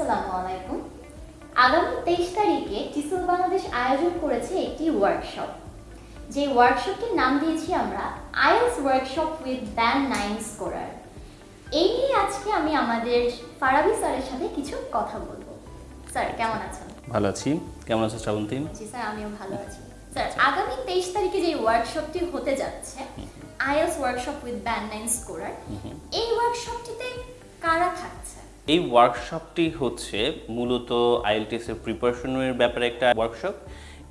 আসসালামু আলাইকুম। আগামী তেইশ তারিখে টিসল বাংলাদেশ আয়োজন করেছে একটি ওয়ার্কশপ যে ওয়ার্কশপটির নাম দিয়েছি আমরা IELTS workshop with band nine scorer এই নিয়ে আজকে আমি আমাদের ফারাবি স্যারের সাথে কিছু কথা বলব। স্যার কেমন আছেন? ভালো আছি। কেমন আছো শ্রাবন্তী জি স্যার আমিও ভালো আছি। স্যার আগামী তেইশ তারিখে যে ওয়ার্কশপটি হতে যাচ্ছে IELTS workshop with band nine scorer এই ওয়ার্কশপটিতে কারা থাকছে? এই ওয়ার্কশপটি হচ্ছে মূলত আইএলটিএস এর প্রিপারেশনের ব্যাপারে একটা ওয়ার্কশপ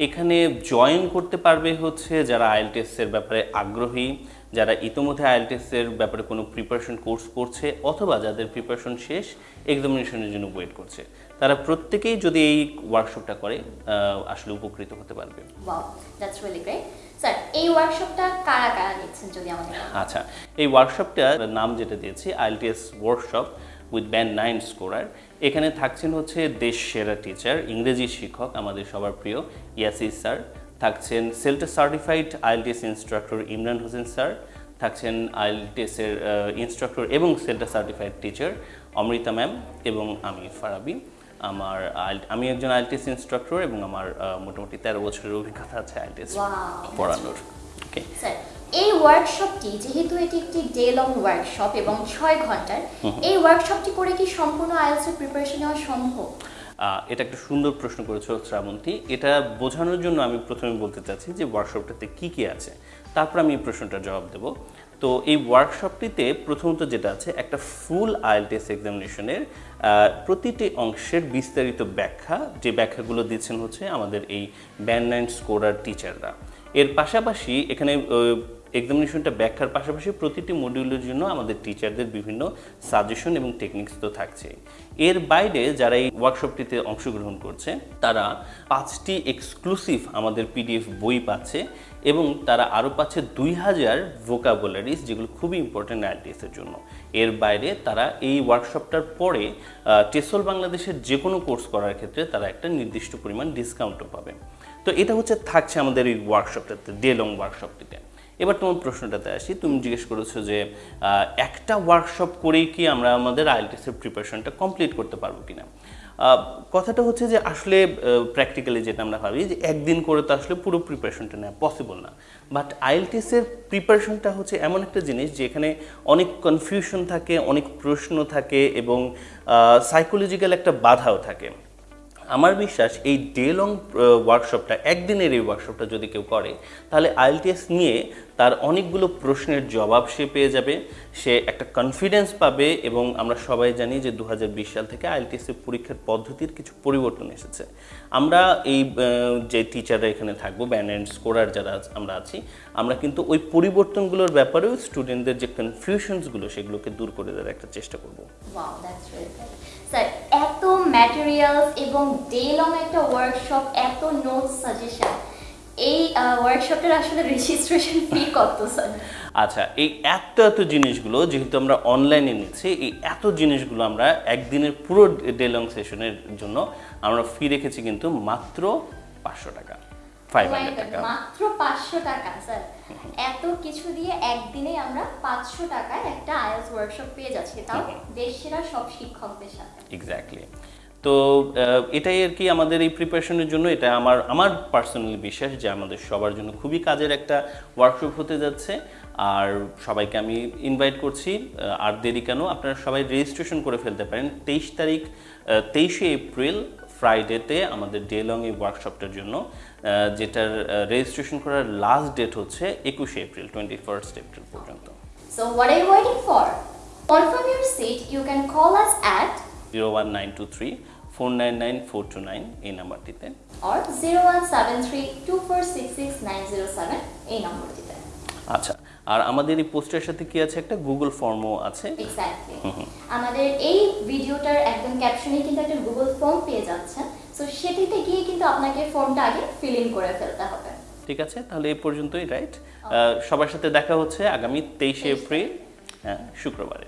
এখানে জয়েন করতে পারবে হচ্ছে যারা আইএলটিএস এর ব্যাপারে আগ্রহী যারা ইতোমধ্যে আইএলটিএস এর ব্যাপারে কোনো প্রিপারেশন কোর্স করছে অথবা যাদের প্রিপারেশন শেষ এক্সামিনেশনের জন্য ওয়েট করছে। তারা প্রত্যেকেই যদি এই ওয়ার্কশপটা করে আসলে উপকৃত হতে পারবে। Wow that's really great sir এই ওয়ার্কশপটা কারা কারা নিচ্ছেন যদি আমাদের আচ্ছা এই ওয়ার্কশপটার নাম যেটা দিয়েছি IELTS workshop with band nine scorer এখানে থাকছেন হচ্ছে দেশ সেরা টিচার ইংরেজি শিক্ষক আমাদের সবার প্রিয় ইয়াসিস স্যার। থাকছেন CELTA certified IELTS instructor Imran Hossain sir. থাকছেন আইএলটিএসের ইনস্ট্রাক্টর এবং CELTA certified teacher Amrita ma'am এবং আমি ফারাবি। আমার আমি একজন আইএলটিএস ইনস্ট্রাক্টর এবং আমার মোটামুটি তেরো বছরের অভিজ্ঞতা আছে আইএলটিএস পড়ানোর। ওকে স্যার এই ওয়ার্কশপটি যেহেতু এটি একটি ডে লং ওয়ার্কশপ এবং ছয় ঘণ্টার এই ওয়ার্কশপটি করে কি সম্পূর্ণ আইএলসের প্রিপারেশন নেওয়া সম্ভব? এটা একটা সুন্দর প্রশ্ন করেছ শ্রাবন্তী। এটা বোঝানোর জন্য আমি প্রথমে বলতে চাচ্ছি যে ওয়ার্কশপটাতে কি কি আছে। তারপর আমি এই প্রশ্নটার জবাব দেব। তো এই ওয়ার্কশপটিতে প্রথমত যেটা আছে একটা ফুল আইএলটিএস এক্সামিনেশনের প্রতিটি অংশের বিস্তারিত ব্যাখ্যা। যে ব্যাখ্যাগুলো দিচ্ছেন হচ্ছে আমাদের এই ব্যান্ড স্কোরার টিচাররা এর পাশাপাশি এখানে এক্সামিনেশনটা ব্যাখ্যার পাশাপাশি প্রতিটি মডিউলের জন্য আমাদের টিচারদের বিভিন্ন সাজেশন এবং টেকনিক্স তো থাকছে। এর বাইরে যারা এই ওয়ার্কশপটিতে অংশগ্রহণ করছে, তারা পাঁচটি এক্সক্লুসিভ আমাদের পিডিএফ বই পাচ্ছে এবং তারা আরও পাচ্ছে দুই হাজার ভোকাবুলারিজ যেগুলো খুবই ইম্পর্টেন্ট আইটিএসের জন্য। এর বাইরে তারা এই ওয়ার্কশপটার পরে টেসল বাংলাদেশের যে কোনো কোর্স করার ক্ষেত্রে তারা একটা নির্দিষ্ট পরিমাণ ডিসকাউন্টও পাবে। তো এটা হচ্ছে, থাকছে আমাদের এই ওয়ার্কশপটাতে ডে লং ওয়ার্কশপটিতে এবার তোমার প্রশ্নটাতে আসি। তুমি জিজ্ঞেস করেছ যে একটা ওয়ার্কশপ করেই কি আমরা আমাদের আইএলটিএসের প্রিপারেশনটা কমপ্লিট করতে পারব কিনা? কথাটা হচ্ছে যে, আসলে প্র্যাকটিক্যালি যেটা আমরা ভাবি যে, একদিন করে তো আসলে পুরো প্রিপারেশনটা নেওয়া পসিবল না। বাট আইএলটিএসের প্রিপারেশনটা হচ্ছে এমন একটা জিনিস যেখানে অনেক কনফিউশন থাকে, অনেক প্রশ্ন থাকে এবং সাইকোলজিক্যাল একটা বাধাও থাকে। আমার বিশ্বাস এই ডে লং ওয়ার্কশপটা একদিনের এই ওয়ার্কশপটা যদি কেউ করে, তাহলে আইএলটিএস নিয়ে তার অনেকগুলো প্রশ্নের জবাব সে পেয়ে যাবে। সে একটা কনফিডেন্স পাবে এবং আমরা সবাই জানি যে দু হাজার বিশ সাল থেকে আইএলটিএস এর পরীক্ষার পদ্ধতির কিছু পরিবর্তন এসেছে। আমরা এই যে টিচাররা এখানে থাকব ব্যান অ্যান্ড স্কোরার যারা আমরা আছি, আমরা কিন্তু ওই পরিবর্তনগুলোর ব্যাপারেও স্টুডেন্টদের যে কনফিউশনসগুলো সেগুলোকে দূর করে দেওয়ার একটা চেষ্টা করব। এত ম্যাটেরিয়ালস এবং ডে লং একটা ওয়ার্কশপ এত নোটস সাজেশন এই ওয়ার্কশপটার আসলে রেজিস্ট্রেশন ফি কত স্যার আচ্ছা এই এত এত জিনিসগুলো যেহেতু আমরা অনলাইনে নিচ্ছি এই এত জিনিসগুলো আমরা একদিনের পুরো ডে লং সেশনের জন্য আমরা ফি রেখেছি কিন্তু মাত্র পাঁচশো টাকা ফাইভ Oh হান্ড্রেড টাকা। মাত্র পাঁচশো টাকা স্যার এত কিছু দিয়ে একদিনে আমরা পাঁচশো টাকায় একটা আইএলস ওয়ার্কশপ পেয়ে যাচ্ছি তাও দেশ সেরা সব শিক্ষকদের সাথে। এক্স্যাক্টলি তো এটাই আর কি আমাদের এই প্রিপারেশনের জন্য, এটা আমার আমার পার্সোনালি বিশ্বাস যে আমাদের সবার জন্য খুবই কাজের একটা ওয়ার্কশপ হতে যাচ্ছে আর সবাইকে আমি ইনভাইট করছি আর দেরি কেন, আপনারা সবাই রেজিস্ট্রেশন করে ফেলতে পারেন তেইশ তারিখ তেইশে এপ্রিল ফ্রাইডেতে আমাদের ডে লং এই ওয়ার্কশপটার জন্য যেটার রেজিস্ট্রেশন করার লাস্ট ডেট হচ্ছে একুশে এপ্রিল টোয়েন্টি ফার্স্ট এপ্রিল পর্যন্ত So, what are you waiting for? Confirm your seat. You can call us at zero one nine two three four nine nine four two nine এই নাম্বারটিতে। or 0173-2466-907 এই নম্বরটিতে। আচ্ছা আর আমাদের এই পোস্টের সাথে কি আছে? একটা গুগল ফর্মও আছে। এক্স্যাক্টলি আমাদের এই ভিডিওটার একদম ক্যাপশনে কিন্তু একটা গুগল ফর্ম পেয়ে যাচ্ছেন। সো সেটিতে গিয়ে কিন্তু আপনাকে ফর্মটা আগে ফিল ইন করে ফেলতে হবে। ঠিক আছে তাহলে এই পর্যন্তই রাইট সবার সাথে দেখা হচ্ছে আগামী তেইশে এপ্রিল হ্যাঁ শুক্রবারে।